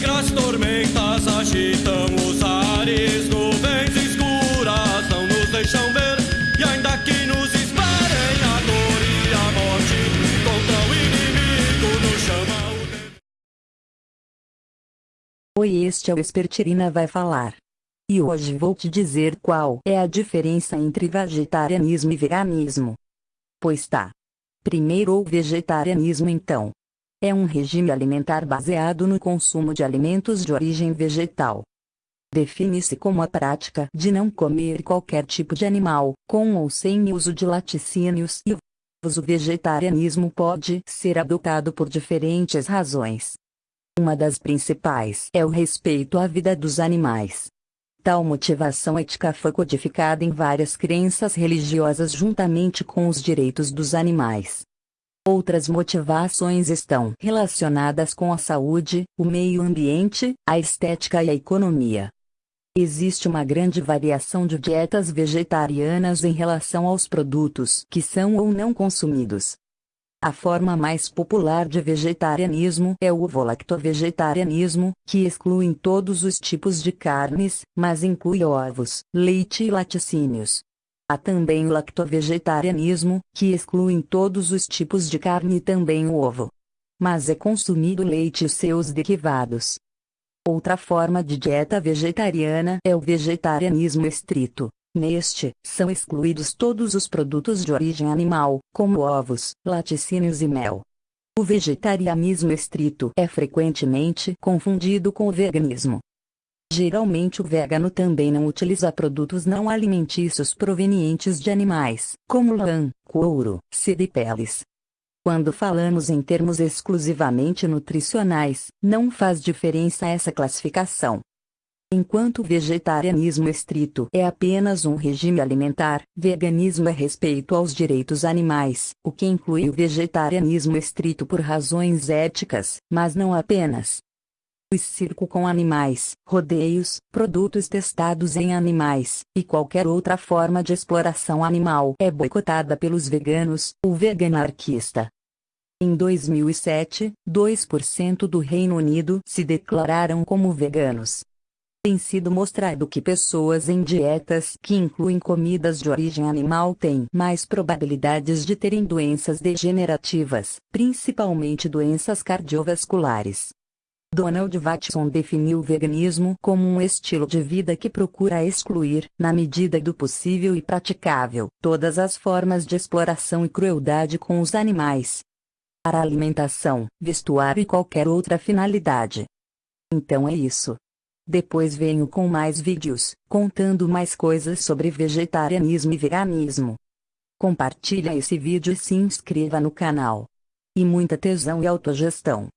negras tormentas agitam os ares, nuvens escuras não nos deixam ver. E ainda que nos esperem a dor e a morte, contra o inimigo nos chama o. Oi, este é o Espertirina vai falar. E hoje vou te dizer qual é a diferença entre vegetarianismo e veganismo. Pois tá. Primeiro o vegetarianismo então. É um regime alimentar baseado no consumo de alimentos de origem vegetal. Define-se como a prática de não comer qualquer tipo de animal, com ou sem uso de laticínios e. O vegetarianismo pode ser adotado por diferentes razões. Uma das principais é o respeito à vida dos animais. Tal motivação ética foi codificada em várias crenças religiosas juntamente com os direitos dos animais. Outras motivações estão relacionadas com a saúde, o meio ambiente, a estética e a economia. Existe uma grande variação de dietas vegetarianas em relação aos produtos que são ou não consumidos. A forma mais popular de vegetarianismo é o ovo-lacto-vegetarianismo, que exclui todos os tipos de carnes, mas inclui ovos, leite e laticínios. Há também o lacto-vegetarianismo, que exclui todos os tipos de carne e também o ovo. Mas é consumido leite e seus derivados. Outra forma de dieta vegetariana é o vegetarianismo estrito. Neste, são excluídos todos os produtos de origem animal, como ovos, laticínios e mel. O vegetarianismo estrito é frequentemente confundido com o veganismo. Geralmente o vegano também não utiliza produtos não alimentícios provenientes de animais, como lã, couro, seda e peles. Quando falamos em termos exclusivamente nutricionais, não faz diferença essa classificação. Enquanto o vegetarianismo estrito é apenas um regime alimentar, veganismo é respeito aos direitos animais, o que inclui o vegetarianismo estrito por razões éticas, mas não apenas. O circo com animais, rodeios, produtos testados em animais, e qualquer outra forma de exploração animal é boicotada pelos veganos, o veganarquista. Em 2007, 2% do Reino Unido se declararam como veganos. Tem sido mostrado que pessoas em dietas que incluem comidas de origem animal têm mais probabilidades de terem doenças degenerativas, principalmente doenças cardiovasculares. Donald Watson definiu o veganismo como um estilo de vida que procura excluir, na medida do possível e praticável, todas as formas de exploração e crueldade com os animais. Para alimentação, vestuário e qualquer outra finalidade. Então é isso. Depois venho com mais vídeos, contando mais coisas sobre vegetarianismo e veganismo. Compartilha esse vídeo e se inscreva no canal. E muita tesão e autogestão.